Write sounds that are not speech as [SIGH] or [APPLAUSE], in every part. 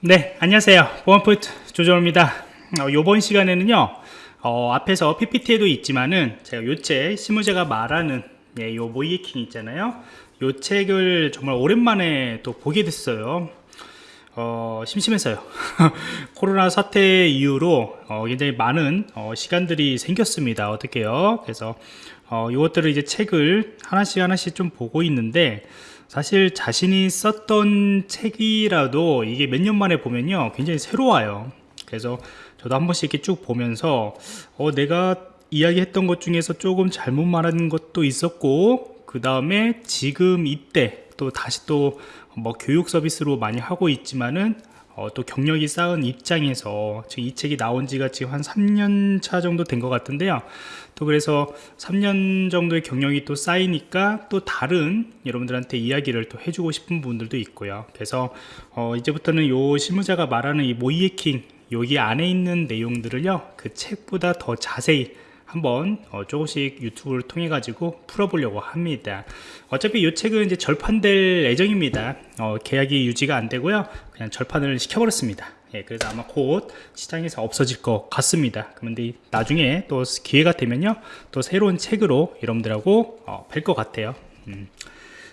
네 안녕하세요. 보안포인트 조정입니다. 어, 이번 시간에는요 어, 앞에서 PPT에도 있지만은 제가 요책 실무자가 말하는 예, 요 모이에킹 있잖아요. 요 책을 정말 오랜만에 또 보게 됐어요. 어, 심심해서요. [LAUGHS] 코로나 사태 이후로 어, 굉장히 많은 어, 시간들이 생겼습니다. 어떻게요? 그래서 어, 이것들을 이제 책을 하나씩 하나씩 좀 보고 있는데 사실 자신이 썼던 책이라도 이게 몇 년 만에 보면요 굉장히 새로워요. 그래서 저도 한 번씩 이렇게 쭉 보면서 어, 내가 이야기했던 것 중에서 조금 잘못 말하는 것도 있었고 그 다음에 지금 이때 또 다시 또 뭐 교육 서비스로 많이 하고 있지만은 어, 또 경력이 쌓은 입장에서 지금 이 책이 나온 지가 지금 한 3년 차 정도 된 것 같은데요. 또 그래서 3년 정도의 경력이 또 쌓이니까 또 다른 여러분들한테 이야기를 또 해주고 싶은 분들도 있고요. 그래서 어 이제부터는 요 실무자가 말하는 이 모이에킹 여기 안에 있는 내용들을요 그 책보다 더 자세히 한번 어 조금씩 유튜브를 통해 가지고 풀어보려고 합니다 어차피 이 책은 이제 절판될 예정입니다 어 계약이 유지가 안 되고요 그냥 절판을 시켜버렸습니다 예, 그래서 아마 곧 시장에서 없어질 것 같습니다. 그런데 나중에 또 기회가 되면요, 또 새로운 책으로 여러분들하고 어, 뵐것 같아요. 음.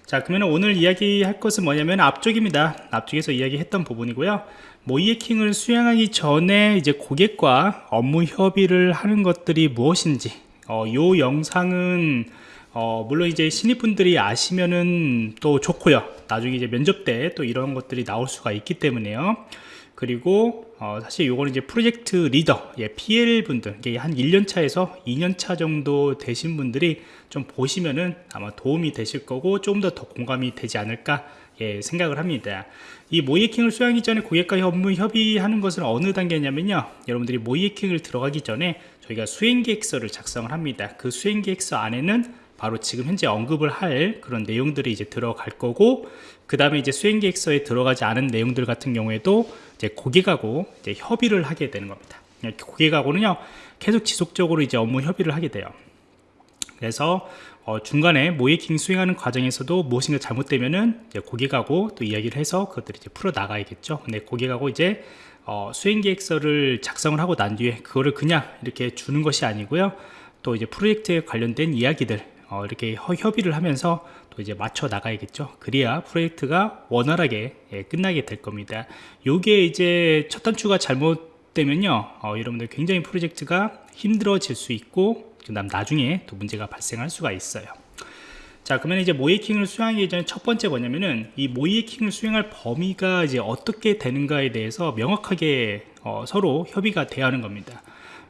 자, 그러면 오늘 이야기할 것은 뭐냐면 앞쪽입니다. 앞쪽에서 이야기했던 부분이고요. 모이에킹을 수행하기 전에 이제 고객과 업무 협의를 하는 것들이 무엇인지, 어, 요 영상은 어, 물론 이제 신입분들이 아시면은 또 좋고요. 나중에 이제 면접 때 또 이런 것들이 나올 수가 있기 때문에요. 그리고 어, 사실 요거는 이제 프로젝트 리더 예, PL 분들 이게 한 1년 차에서 2년 차 정도 되신 분들이 좀 보시면은 아마 도움이 되실 거고 조금 더 더 공감이 되지 않을까 예, 생각을 합니다 이 모이에킹을 수행하기 전에 고객과 업무 협의하는 것은 어느 단계냐면요 여러분들이 모이에킹을 들어가기 전에 저희가 수행계획서를 작성을 합니다 그 수행계획서 안에는 바로 지금 현재 언급을 할 그런 내용들이 이제 들어갈 거고 그 다음에 이제 수행계획서에 들어가지 않은 내용들 같은 경우에도 이제 고객하고 이제 협의를 하게 되는 겁니다. 고객하고는요 계속 지속적으로 이제 업무 협의를 하게 돼요. 그래서 어, 중간에 모이킹 수행하는 과정에서도 무엇인가 잘못되면은 고객하고 또 이야기를 해서 그것들을 이제 풀어 나가야겠죠. 근데 고객하고 이제 어, 수행 계획서를 작성을 하고 난 뒤에 그거를 그냥 이렇게 주는 것이 아니고요. 또 이제 프로젝트에 관련된 이야기들 어, 이렇게 협의를 하면서 또 이제 맞춰 나가야겠죠 그래야 프로젝트가 원활하게 예, 끝나게 될 겁니다 요게 이제 첫 단추가 잘못되면요 어, 여러분들 굉장히 프로젝트가 힘들어질 수 있고 그 다음 나중에 또 문제가 발생할 수가 있어요. 자 그러면 이제 모이킹을 수행하기 전에 첫 번째 뭐냐면은 이 모이킹을 수행할 범위가 이제 어떻게 되는가에 대해서 명확하게 어, 서로 협의가 돼야 하는 겁니다.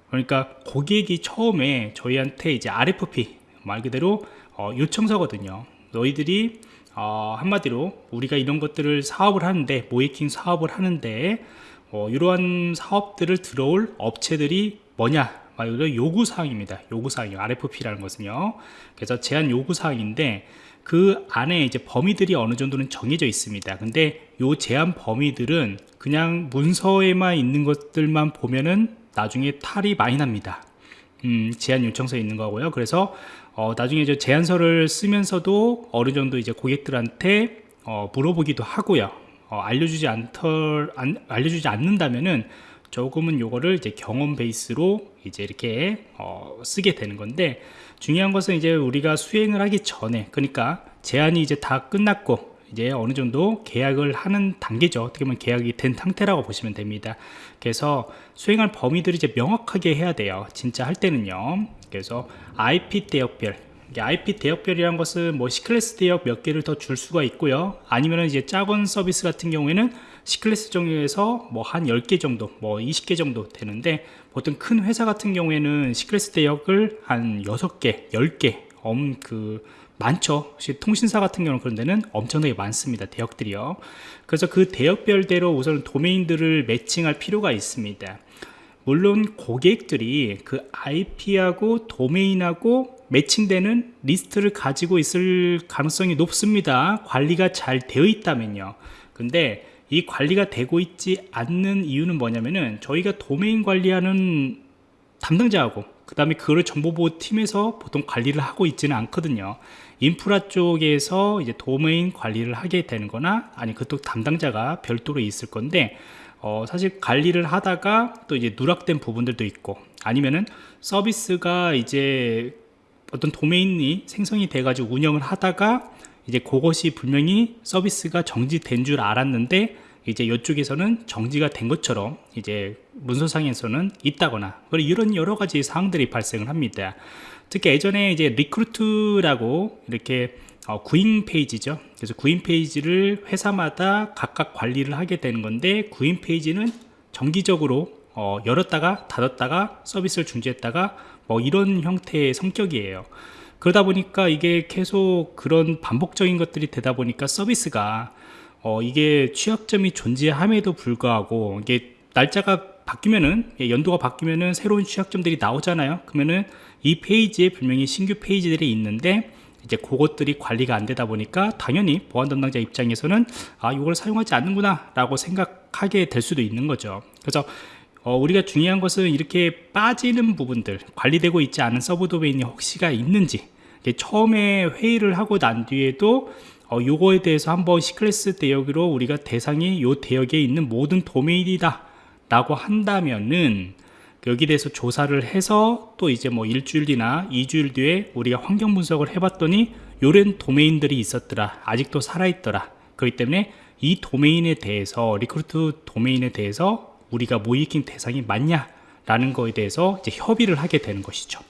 그러니까 고객이 처음에 저희한테 이제 RFP 말 그대로 어, 요청서거든요. 너희들이 어, 한마디로 우리가 이런 것들을 사업을 하는데 모이킹 사업을 하는데 어, 이러한 사업들을 들어올 업체들이 뭐냐 말 그대로 요구사항입니다. 요구사항이요. RFP라는 것은요. 그래서 제한 요구사항인데 그 안에 이제 범위들이 어느 정도는 정해져 있습니다. 근데 요 제한 범위들은 그냥 문서에만 있는 것들만 보면은 나중에 탈이 많이 납니다. 음, 제한 요청서에 있는 거고요. 그래서 어, 나중에 이제 제안서를 쓰면서도 어느 정도 이제 고객들한테 어, 물어보기도 하고요. 어, 알려주지 안, 알려주지 않는다면은 조금은 요거를 이제 경험 베이스로 이제 이렇게 어, 쓰게 되는 건데 중요한 것은 이제 우리가 수행을 하기 전에 그러니까 제안이 이제 다 끝났고 이제 어느 정도 계약을 하는 단계죠. 어떻게 보면 계약이 된 상태라고 보시면 됩니다. 그래서 수행할 범위들이 이제 명확하게 해야 돼요. 진짜 할 때는요. 그래서 IP 대역별 IP 대역별이라는 것은 뭐 C클래스 대역 몇 개를 더 줄 수가 있고요. 아니면 이제 작은 서비스 같은 경우에는 C클래스 정도에서 뭐 한 10개 정도 뭐 20개 정도 되는데 보통 큰 회사 같은 경우에는 C클래스 대역을 한 6개 10개 엄 그 많죠. 통신사 같은 경우는 그런 데는 엄청나게 많습니다 대역들이요. 그래서 그 대역별대로 우선 도메인들을 매칭할 필요가 있습니다. 물론 고객들이 그 IP하고 도메인하고 matching되는 리스트를 가지고 있을 가능성이 높습니다. 관리가 잘 되어 있다면요. 근데 이 관리가 되고 있지 않는 이유는 뭐냐면은 저희가 도메인 관리하는 담당자하고 그 다음에 그거를 정보보호 팀에서 보통 관리를 하고 있지는 않거든요. 인프라 쪽에서 이제 도메인 관리를 하게 되는 거나 아니 그쪽 담당자가 별도로 있을 건데 어, 사실 관리를 하다가 또 이제 누락된 부분들도 있고 아니면은 서비스가 이제 어떤 도메인이 생성이 돼가지고 운영을 하다가 이제 그것이 분명히 서비스가 정지된 줄 알았는데 이제 이쪽에서는 정지가 된 것처럼 이제 문서상에서는 있다거나 그리고 이런 여러 가지 사항들이 발생을 합니다. 특히 예전에 이제 recruit라고 이렇게 어, 구인 페이지죠. 그래서 구인 페이지를 회사마다 각각 관리를 하게 되는 건데 구인 페이지는 정기적으로 어, 열었다가 닫았다가 서비스를 중지했다가 뭐 이런 형태의 성격이에요. 그러다 보니까 이게 계속 그런 반복적인 것들이 되다 보니까 서비스가 어, 이게 취약점이 존재함에도 불구하고 이게 날짜가 바뀌면은 예, 연도가 바뀌면은 새로운 취약점들이 나오잖아요. 그러면은 이 페이지에 분명히 신규 페이지들이 있는데 이제 그것들이 관리가 안 되다 보니까 당연히 보안 담당자 입장에서는 아 이걸 사용하지 않는구나 라고 생각하게 될 수도 있는 거죠 그래서 어, 우리가 중요한 것은 이렇게 빠지는 부분들 관리되고 있지 않은 서브 도메인이 혹시가 있는지 처음에 회의를 하고 난 뒤에도 어, 요거에 대해서 한번 C클래스 대역으로 우리가 대상이 요 대역에 있는 모든 도메인이다 라고 한다면은 여기 대해서 조사를 해서 또 이제 뭐 일주일 뒤나 이주일 뒤에 우리가 환경 분석을 해봤더니 요런 도메인들이 있었더라 아직도 살아있더라. 그렇기 때문에 이 도메인에 대해서 recruit 도메인에 대해서 우리가 모의해킹 대상이 맞냐 라는 거에 대해서 이제 협의를 하게 되는 것이죠.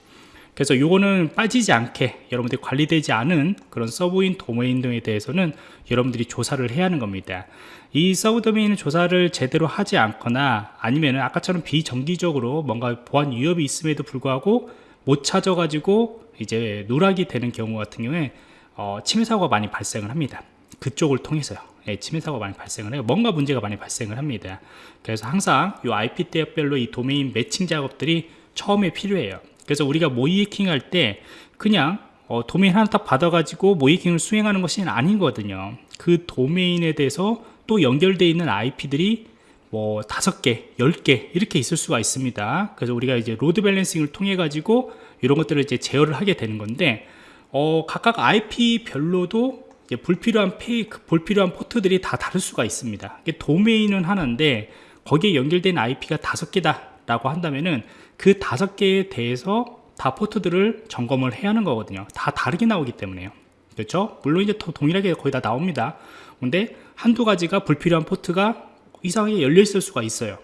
그래서 요거는 빠지지 않게 여러분들이 관리되지 않은 그런 서브인 도메인 등에 대해서는 여러분들이 조사를 해야 하는 겁니다. 이 서브 도메인을 조사를 제대로 하지 않거나 아니면 아까처럼 비정기적으로 뭔가 보안 위협이 있음에도 불구하고 못 찾아 가지고 이제 누락이 되는 경우 같은 경우에 어, 침해 사고가 많이 발생을 합니다. 그쪽을 통해서요 예, 침해 사고가 많이 발생을 해요 뭔가 문제가 많이 발생을 합니다 그래서 항상 이 IP 대역별로 이 도메인 매칭 작업들이 처음에 필요해요 그래서 우리가 모의해킹 할 때 그냥 어, 도메인 하나 딱 받아가지고 모의해킹을 수행하는 것이 아니거든요. 그 도메인에 대해서 또 연결되어 있는 IP들이 뭐 다섯 개, 열 개 이렇게 있을 수가 있습니다. 그래서 우리가 이제 load balancing을 통해 가지고 이런 것들을 이제 제어를 하게 되는 건데 어, 각각 IP별로도 불필요한 페이, 그 불필요한 포트들이 다 다를 수가 있습니다. 도메인은 하나인데 거기에 연결된 IP가 다섯 개다 라고 한다면은 그 다섯 개에 대해서 다 포트들을 점검을 해야 하는 거거든요. 다 다르게 나오기 때문에요. 그렇죠? 물론 이제 동일하게 거의 다 나옵니다. 근데 한두 가지가 불필요한 포트가 이상하게 열려 있을 수가 있어요.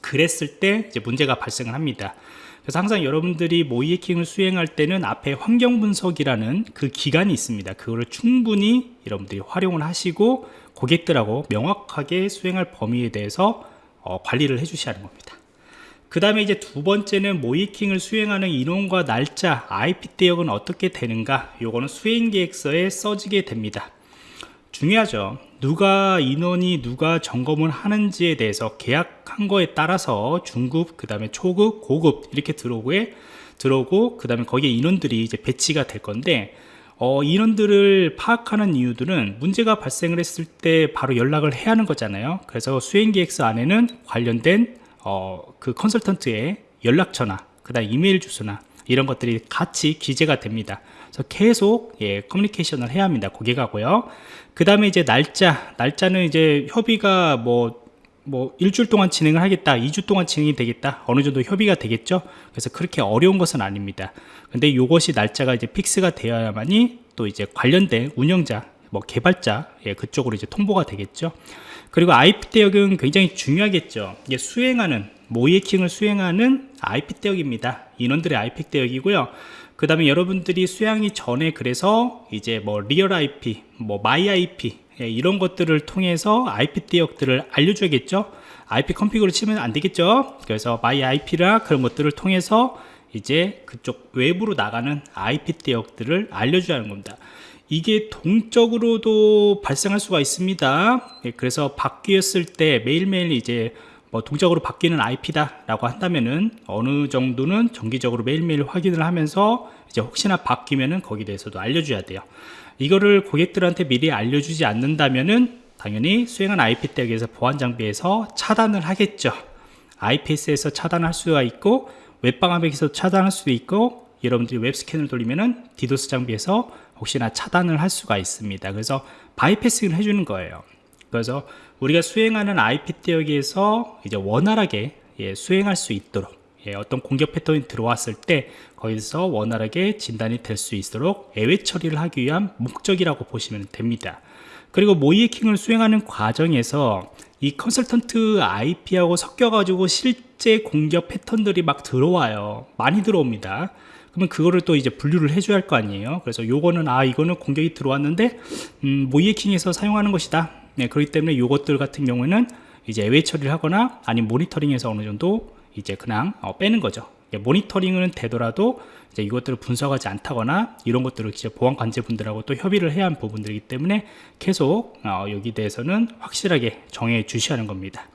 그랬을 때 이제 문제가 발생을 합니다 그래서 항상 여러분들이 모의 해킹을 수행할 때는 앞에 환경 분석이라는 그 기간이 있습니다. 그거를 충분히 여러분들이 활용을 하시고 고객들하고 명확하게 수행할 범위에 대해서 어, 관리를 해 주셔야 하는 겁니다. 그 다음에 이제 두 번째는 모이킹을 수행하는 인원과 날짜 IP 대역은 어떻게 되는가? 요거는 수행 계획서에 써지게 됩니다. 중요하죠 누가 인원이 누가 점검을 하는지에 대해서 계약한 거에 따라서 중급 그 다음에 초급 고급 이렇게 들어오고 들어오고 그 다음에 거기에 인원들이 이제 배치가 될 건데 어, 인원들을 파악하는 이유들은 문제가 발생을 했을 때 바로 연락을 해야 하는 거잖아요. 그래서 수행계획서 안에는 관련된 어, 그 컨설턴트의 연락처나 그 다음 이메일 주소나 이런 것들이 같이 기재가 됩니다 그래서 계속 예, 커뮤니케이션을 해야 합니다 고객하고요. 그 다음에 이제 날짜 날짜는 이제 협의가 뭐, 뭐 일주일 동안 진행을 하겠다 2주 동안 진행이 되겠다 어느 정도 협의가 되겠죠? 그래서 그렇게 어려운 것은 아닙니다. 근데 이것이 날짜가 이제 fix가 되어야만이 또 이제 관련된 운영자 뭐 개발자 예, 그쪽으로 이제 통보가 되겠죠. 그리고 IP 대역은 굉장히 중요하겠죠. 이게 수행하는 모의해킹을 수행하는 IP 대역입니다. 인원들의 IP 대역이고요 그 다음에 여러분들이 수행이 전에 그래서 이제 뭐 real IP 뭐 my IP 예, 이런 것들을 통해서 IP 대역들을 알려줘야겠죠? ipconfig를 치면 안 되겠죠? 그래서 my IP라 그런 것들을 통해서 이제 그쪽 외부로 나가는 IP 대역들을 알려줘야 하는 겁니다. 이게 동적으로도 발생할 수가 있습니다. 예, 그래서 바뀌었을 때 매일매일 이제 뭐 동적으로 바뀌는 IP다 라고 한다면은 어느 정도는 정기적으로 매일매일 확인을 하면서 이제 혹시나 바뀌면은 거기에 대해서도 알려줘야 돼요. 이거를 고객들한테 미리 알려주지 않는다면은 당연히 수행한 IP 대역에서 보안 장비에서 차단을 하겠죠. IPS에서 차단할 수가 있고 웹방화벽에서 차단할 수도 있고 여러분들이 web scan을 돌리면은 디도스 장비에서 혹시나 차단을 할 수가 있습니다. 그래서 bypassing을 해주는 거예요 그래서 우리가 수행하는 IP 대역에서 이제 원활하게 예, 수행할 수 있도록 예, 어떤 공격 패턴이 들어왔을 때 거기서 원활하게 진단이 될 수 있도록 예외 처리를 하기 위한 목적이라고 보시면 됩니다. 그리고 모의 해킹을 수행하는 과정에서 이 컨설턴트 IP하고 섞여가지고 실제 공격 패턴들이 막 들어와요. 많이 들어옵니다. 그러면 그거를 또 이제 분류를 해줘야 할 거 아니에요. 그래서 요거는 아 이거는 공격이 들어왔는데 음, 모의 해킹에서 사용하는 것이다. 네, 그렇기 때문에 요것들 같은 경우에는 이제 예외 처리를 하거나 아니면 모니터링에서 어느 정도 이제 그냥 어, 빼는 거죠. 예, 모니터링은 되더라도 이제 이것들을 분석하지 않다거나 이런 것들을 이제 보안 관제분들하고 또 협의를 해야 하는 부분들이기 때문에 계속 어, 여기 대해서는 확실하게 정해 주셔야 하는 겁니다.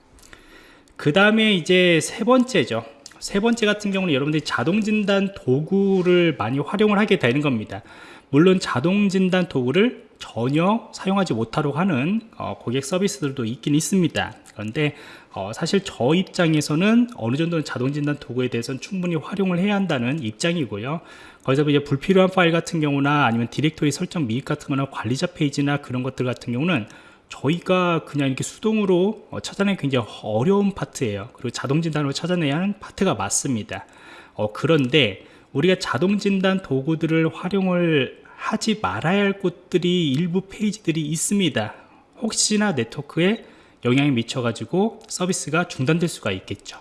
그 다음에 이제 세 번째죠. 세 번째 같은 경우는 여러분들이 자동 진단 도구를 많이 활용을 하게 되는 겁니다. 물론 자동 진단 도구를 전혀 사용하지 못하도록 하는 어, 고객 서비스들도 있긴 있습니다. 그런데 어, 사실 저 입장에서는 어느 정도는 자동 진단 도구에 대해서는 충분히 활용을 해야 한다는 입장이고요. 거기서 이제 불필요한 파일 같은 경우나 아니면 디렉토리 설정 미흡 같은 거나 관리자 페이지나 그런 것들 같은 경우는 저희가 그냥 이렇게 수동으로 어, 찾아내기 굉장히 어려운 파트예요. 그리고 자동 진단으로 찾아내야 하는 파트가 맞습니다. 어, 그런데 우리가 자동 진단 도구들을 활용을 하지 말아야 할 곳들이 일부 페이지들이 있습니다. 혹시나 네트워크에 영향이 미쳐 가지고 서비스가 중단될 수가 있겠죠.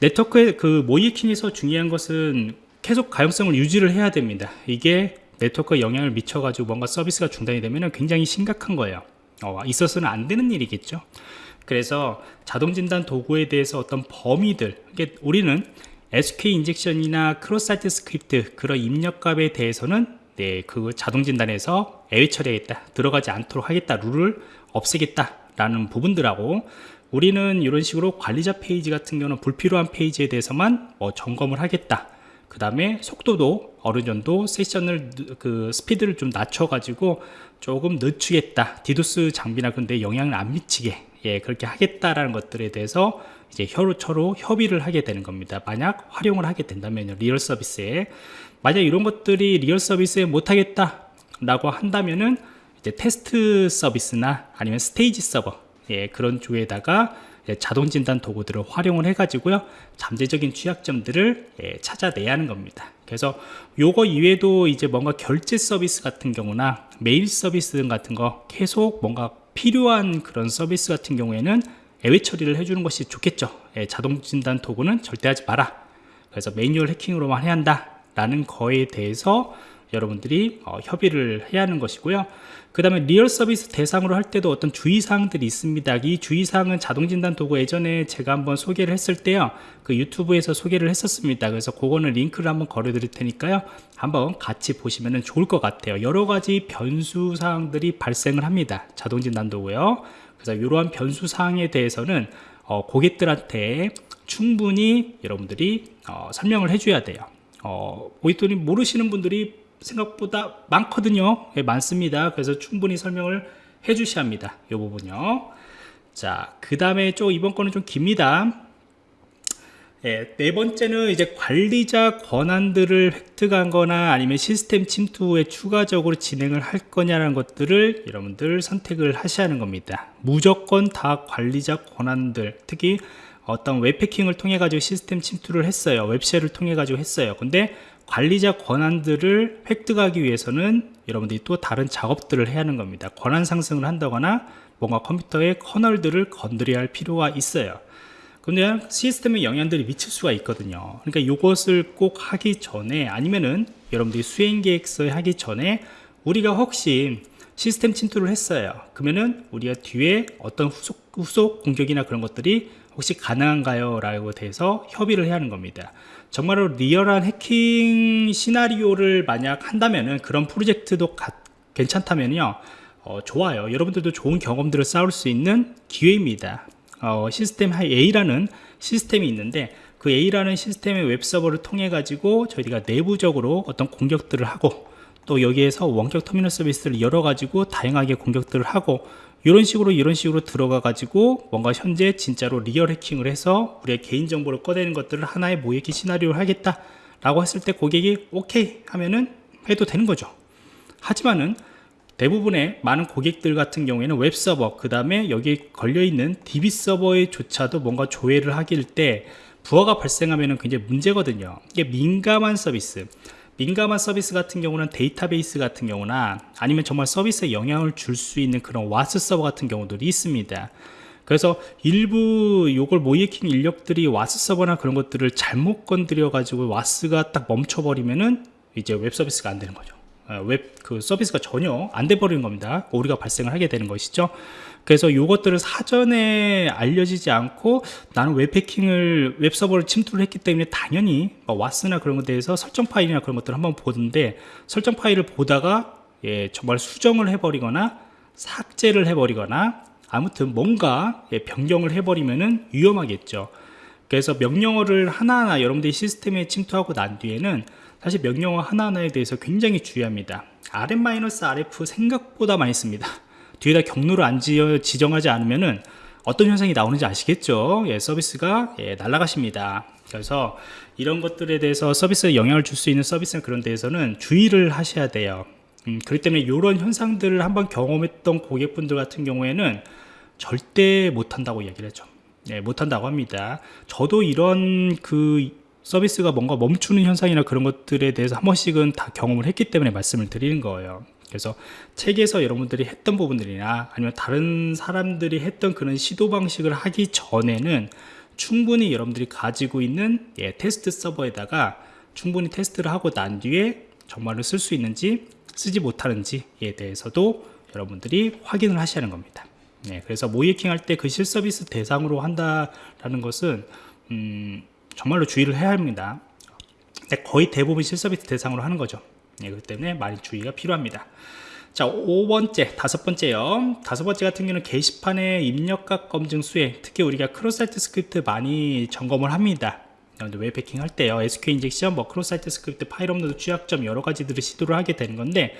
네트워크의 그 모의해킹에서 중요한 것은 계속 가용성을 유지를 해야 됩니다. 이게 네트워크에 영향을 미쳐 가지고 뭔가 서비스가 중단이 되면 굉장히 심각한 거예요. 어, 있어서는 안 되는 일이겠죠. 그래서 자동 진단 도구에 대해서 어떤 범위들, 우리는 SK 인젝션이나 cross site script 그런 입력값에 대해서는 네, 그 자동 진단에서 예외 처리하겠다, 들어가지 않도록 하겠다, 룰을 없애겠다 라는 부분들하고 우리는 이런 식으로 관리자 페이지 같은 경우는 불필요한 페이지에 대해서만 뭐 점검을 하겠다. 그 다음에 속도도 어느 정도 세션을 그 스피드를 좀 낮춰 가지고 조금 늦추겠다 디도스 장비나 그런데 영향을 안 미치게 예 그렇게 하겠다라는 것들에 대해서 이제 서로서로 협의를 하게 되는 겁니다. 만약 활용을 하게 된다면 real 서비스에. 만약 이런 것들이 real 서비스에 못하겠다 라고 한다면은 이제 테스트 서비스나 아니면 스테이지 서버 예 그런 쪽에다가 자동 진단 도구들을 활용을 해 가지고요. 잠재적인 취약점들을 예, 찾아내야 하는 겁니다. 그래서 요거 이외에도 이제 뭔가 결제 서비스 같은 경우나 메일 서비스 등 같은 거 계속 뭔가 필요한 그런 서비스 같은 경우에는 예외 처리를 해주는 것이 좋겠죠. 예, 자동 진단 도구는 절대 하지 마라. 그래서 매뉴얼 해킹으로만 해야 한다. 라는 거에 대해서 여러분들이 어, 협의를 해야 하는 것이고요. 그 다음에 리얼 서비스 대상으로 할 때도 어떤 주의사항들이 있습니다. 이 주의사항은 자동진단 도구 예전에 제가 한번 소개를 했을 때요. 그 유튜브에서 소개를 했었습니다. 그래서 그거는 링크를 한번 걸어 드릴 테니까요. 한번 같이 보시면 좋을 것 같아요. 여러 가지 변수 사항들이 발생을 합니다. 자동진단 도구요 그래서 이러한 변수 사항에 대해서는 어, 고객들한테 충분히 여러분들이 어, 설명을 해줘야 돼요. 어, 고객들이 모르시는 분들이 생각보다 많거든요. 예, 많습니다. 그래서 충분히 설명을 해 주셔야 합니다. 이 부분요. 자그 다음에 좀 이번 거는 좀 깁니다 예, 네 번째는 이제 관리자 권한들을 획득한 거나 아니면 시스템 침투에 추가적으로 진행을 할 거냐라는 것들을 여러분들 선택을 하셔야 하는 겁니다. 무조건 다 관리자 권한들 특히 어떤 웹패킹을 통해 가지고 시스템 침투를 했어요. 웹쉘을 통해 가지고 했어요. 근데 관리자 권한들을 획득하기 위해서는 여러분들이 또 다른 작업들을 해야 하는 겁니다. 권한 상승을 한다거나 뭔가 컴퓨터의 커널들을 건드려야 할 필요가 있어요 근데 시스템에 영향들이 미칠 수가 있거든요. 그러니까 이것을 꼭 하기 전에 아니면은 여러분들이 수행 계획서에 하기 전에 우리가 혹시 시스템 침투를 했어요. 그러면은 우리가 뒤에 어떤 후속, 후속 공격이나 그런 것들이 혹시 가능한가요? 라고 대해서 협의를 해야 하는 겁니다. 정말로 리얼한 해킹 시나리오를 만약 한다면은 그런 프로젝트도 가, 괜찮다면요. 어, 좋아요. 여러분들도 좋은 경험들을 쌓을 수 있는 기회입니다 어, 시스템 A라는 시스템이 있는데 그 A라는 시스템의 웹서버를 통해 가지고 저희가 내부적으로 어떤 공격들을 하고 또 여기에서 원격 터미널 서비스를 열어 가지고 다양하게 공격들을 하고 이런 식으로 이런 식으로 들어가 가지고 뭔가 현재 진짜로 리얼 해킹을 해서 우리의 개인정보를 꺼내는 것들을 하나의 모의해킹 시나리오를 하겠다 라고 했을 때 고객이 오케이 하면은 해도 되는 거죠. 하지만은 대부분의 많은 고객들 같은 경우에는 웹서버 그 다음에 여기 걸려있는 DB 서버에 조차도 뭔가 조회를 할 때 부하가 발생하면 굉장히 문제거든요. 이게 민감한 서비스. 민감한 서비스 같은 경우는 데이터베이스 같은 경우나 아니면 정말 서비스에 영향을 줄 수 있는 그런 WAS 서버 같은 경우들이 있습니다. 그래서 일부 요걸 모의해킹 인력들이 WAS 서버나 그런 것들을 잘못 건드려 가지고 WAS가 딱 멈춰버리면은 이제 웹 서비스가 안 되는 거죠. 어, 웹 그 서비스가 전혀 안 돼 버리는 겁니다. 오류가 발생을 하게 되는 것이죠. 그래서 이것들을 사전에 알려지지 않고 나는 웹해킹을 웹서버를 침투를 했기 때문에 당연히 뭐 WAS나 그런 것에 대해서 설정 파일이나 그런 것들을 한번 보는데 설정 파일을 보다가 예, 정말 수정을 해버리거나 삭제를 해버리거나 아무튼 뭔가 예, 변경을 해버리면은 위험하겠죠. 그래서 명령어를 하나하나 여러분들이 시스템에 침투하고 난 뒤에는 사실 명령어 하나하나에 대해서 굉장히 주의합니다. Rm-rf 생각보다 많이 씁니다. 뒤에다 경로를 안 지정하지 않으면은 어떤 현상이 나오는지 아시겠죠? 예, 서비스가 예, 날아가십니다. 그래서 이런 것들에 대해서 서비스에 영향을 줄 수 있는 서비스 그런 데에서는 주의를 하셔야 돼요. 음, 그렇기 때문에 이런 현상들을 한번 경험했던 고객분들 같은 경우에는 절대 못한다고 얘기를 했죠. 예, 못한다고 합니다. 저도 이런 그 서비스가 뭔가 멈추는 현상이나 그런 것들에 대해서 한 번씩은 다 경험을 했기 때문에 말씀을 드리는 거예요. 그래서 책에서 여러분들이 했던 부분들이나 아니면 다른 사람들이 했던 그런 시도 방식을 하기 전에는 충분히 여러분들이 가지고 있는 예, 테스트 서버에다가 충분히 테스트를 하고 난 뒤에 정말로 쓸 수 있는지 쓰지 못하는지에 대해서도 여러분들이 확인을 하셔야 하는 겁니다. 네, 그래서 모의해킹 할 때 그 실서비스 대상으로 한다라는 것은 음, 정말로 주의를 해야 합니다. 네, 거의 대부분 실서비스 대상으로 하는 거죠. 네, 그렇기 때문에 많이 주의가 필요합니다. 자 5번째 다섯 번째요. 다섯 번째 같은 경우는 게시판의 입력값 검증 수행 특히 우리가 cross-site script 많이 점검을 합니다. 웹 해킹 할 때요. SQL injection, 뭐 cross-site script, 파일 업로드 취약점 여러 가지들을 시도를 하게 되는 건데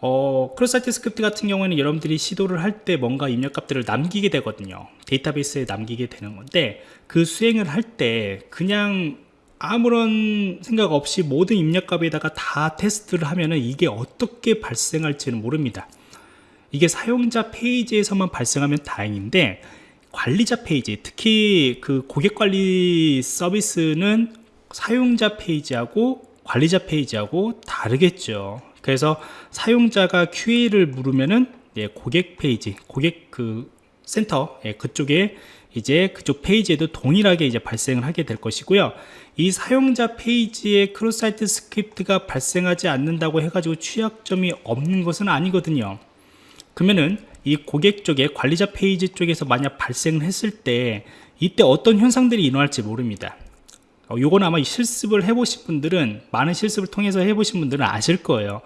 어, cross-site script 같은 경우에는 여러분들이 시도를 할 때 뭔가 입력값들을 남기게 되거든요. 데이터베이스에 남기게 되는 건데 그 수행을 할 때 그냥 아무런 생각 없이 모든 입력값에다가 다 테스트를 하면은 이게 어떻게 발생할지는 모릅니다. 이게 사용자 페이지에서만 발생하면 다행인데 관리자 페이지 특히 그 고객관리 서비스는 사용자 페이지하고 관리자 페이지하고 다르겠죠 그래서 사용자가 Q&A를 물으면은 예, 고객 페이지, 고객 그 센터 예, 그쪽에 이제 그쪽 페이지에도 동일하게 이제 발생을 하게 될 것이고요. 이 사용자 페이지에 cross-site script가 발생하지 않는다고 해가지고 취약점이 없는 것은 아니거든요. 그러면은 이 고객 쪽에 관리자 페이지 쪽에서 만약 발생을 했을 때 이때 어떤 현상들이 일어날지 모릅니다. 어, 요건 아마 실습을 해보신 분들은 많은 실습을 통해서 해보신 분들은 아실 거예요.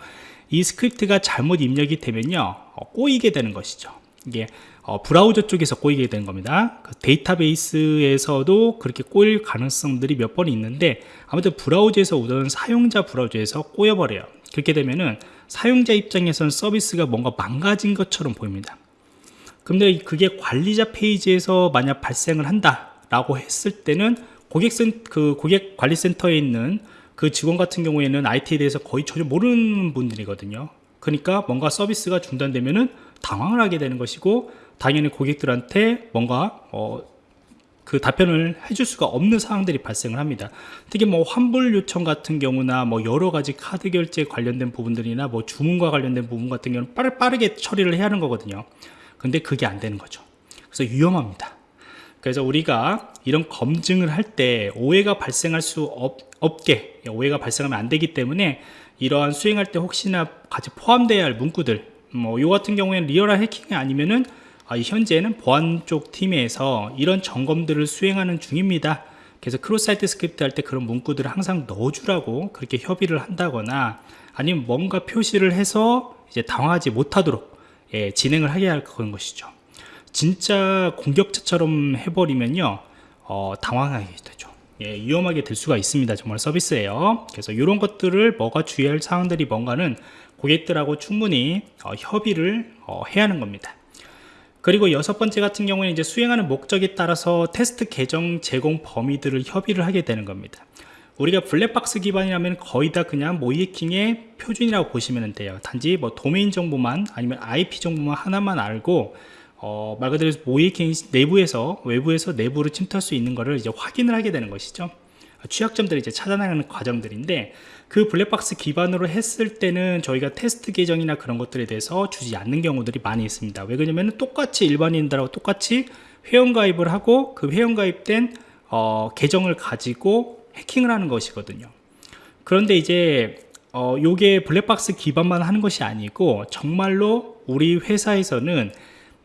이 스크립트가 잘못 입력이 되면요 어, 꼬이게 되는 것이죠. 이게 어, 브라우저 쪽에서 꼬이게 되는 겁니다. 그 데이터베이스에서도 그렇게 꼬일 가능성들이 몇 번 있는데 아무튼 브라우저에서 우선 사용자 브라우저에서 꼬여버려요. 그렇게 되면은 사용자 입장에서는 서비스가 뭔가 망가진 것처럼 보입니다. 근데 그게 관리자 페이지에서 만약 발생을 한다 라고 했을 때는 고객센 그 고객 관리센터에 있는 그 직원 같은 경우에는 IT에 대해서 거의 전혀 모르는 분들이거든요. 그러니까 뭔가 서비스가 중단되면은 당황을 하게 되는 것이고 당연히 고객들한테 뭔가 어, 그 답변을 해줄 수가 없는 상황들이 발생을 합니다. 특히 뭐 환불 요청 같은 경우나 뭐 여러 가지 카드 결제 관련된 부분들이나 뭐 주문과 관련된 부분 같은 경우는 빠르, 빠르게 처리를 해야 하는 거거든요. 근데 그게 안 되는 거죠. 그래서 위험합니다. 그래서 우리가 이런 검증을 할 때 오해가 발생할 수 없, 없게 오해가 발생하면 안 되기 때문에 이러한 수행할 때 혹시나 같이 포함되어야 할 문구들 뭐요 같은 경우에는 리얼한 해킹이 아니면은 아, 현재는 보안 쪽 팀에서 이런 점검들을 수행하는 중입니다. 그래서 cross-site script 할 때 그런 문구들을 항상 넣어주라고 그렇게 협의를 한다거나 아니면 뭔가 표시를 해서 이제 당황하지 못하도록 예, 진행을 하게 할 그런 것이죠 진짜 공격자처럼 해버리면요 어, 당황하게 되죠. 예, 위험하게 될 수가 있습니다. 정말 서비스예요. 그래서 이런 것들을 뭐가 주의할 사항들이 뭔가는 고객들하고 충분히 어, 협의를 어, 해야 하는 겁니다. 그리고 여섯 번째 같은 경우는 이제 수행하는 목적에 따라서 테스트 계정 제공 범위들을 협의를 하게 되는 겁니다. 우리가 블랙박스 기반이라면 거의 다 그냥 모의해킹의 표준이라고 보시면 돼요. 단지 뭐 도메인 정보만 아니면 IP 정보만 하나만 알고 어, 말 그대로 모의해킹 내부에서 외부에서 내부로 침투할 수 있는 것을 이제 확인을 하게 되는 것이죠. 취약점들을 이제 찾아나가는 과정들인데 그 블랙박스 기반으로 했을 때는 저희가 테스트 계정이나 그런 것들에 대해서 주지 않는 경우들이 많이 있습니다. 왜 그러냐면 똑같이 일반인들하고 똑같이 회원가입을 하고 그 회원가입된 어, 계정을 가지고 해킹을 하는 것이거든요. 그런데 이제 어, 요게 블랙박스 기반만 하는 것이 아니고 정말로 우리 회사에서는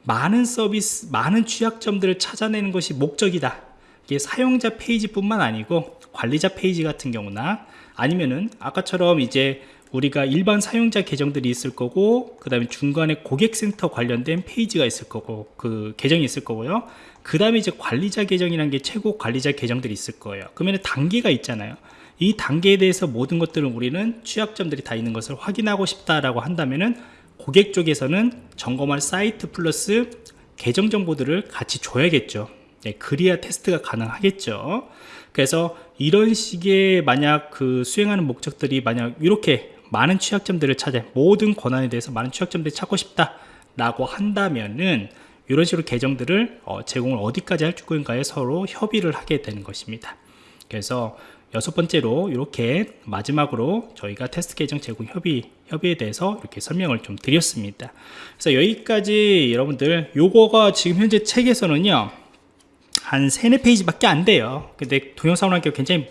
많은 서비스, 많은 취약점들을 찾아내는 것이 목적이다. 이게 사용자 페이지뿐만 아니고 관리자 페이지 같은 경우나 아니면은 아까처럼 이제 우리가 일반 사용자 계정들이 있을 거고 그 다음에 중간에 고객센터 관련된 페이지가 있을 거고 그 계정이 있을 거고요. 그 다음에 이제 관리자 계정이라는 게 최고 관리자 계정들이 있을 거예요. 그러면 단계가 있잖아요. 이 단계에 대해서 모든 것들은 우리는 취약점들이 다 있는 것을 확인하고 싶다라고 한다면은 고객 쪽에서는 점검할 사이트 플러스 계정 정보들을 같이 줘야겠죠. 네, 그래야 테스트가 가능하겠죠. 그래서 이런 식의 만약 그 수행하는 목적들이 만약 이렇게 많은 취약점들을 찾아 모든 권한에 대해서 많은 취약점들을 찾고 싶다 라고 한다면은 이런 식으로 계정들을 어, 제공을 어디까지 할 건가에 서로 협의를 하게 되는 것입니다. 그래서 여섯 번째로 이렇게 마지막으로 저희가 테스트 계정 제공 협의 협의에 대해서 이렇게 설명을 좀 드렸습니다. 그래서 여기까지 여러분들 요거가 지금 현재 책에서는요 한 세네 페이지밖에 안 돼요. 근데 동영상으로 하기가 굉장히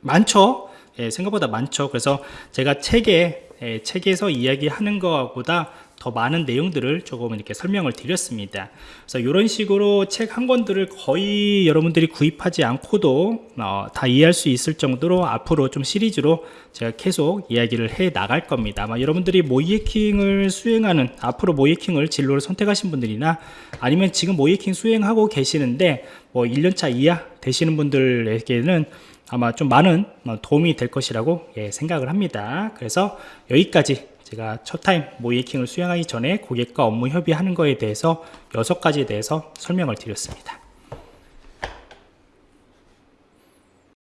많죠? 예, 생각보다 많죠. 그래서 제가 책에 예, 책에서 이야기하는 것보다 더 많은 내용들을 조금 이렇게 설명을 드렸습니다. 그래서 이런 식으로 책 한 권들을 거의 여러분들이 구입하지 않고도 어, 다 이해할 수 있을 정도로 앞으로 좀 시리즈로 제가 계속 이야기를 해 나갈 겁니다. 아마 여러분들이 모이해킹을 수행하는 앞으로 모이해킹을 진로를 선택하신 분들이나 아니면 지금 모이해킹 수행하고 계시는데 뭐 1년차 이하 되시는 분들에게는 아마 좀 많은 도움이 될 것이라고 예, 생각을 합니다. 그래서 여기까지 제가 첫 타임 모이킹을 수행하기 전에 고객과 업무 협의하는 거에 대해서 여섯 가지에 대해서 설명을 드렸습니다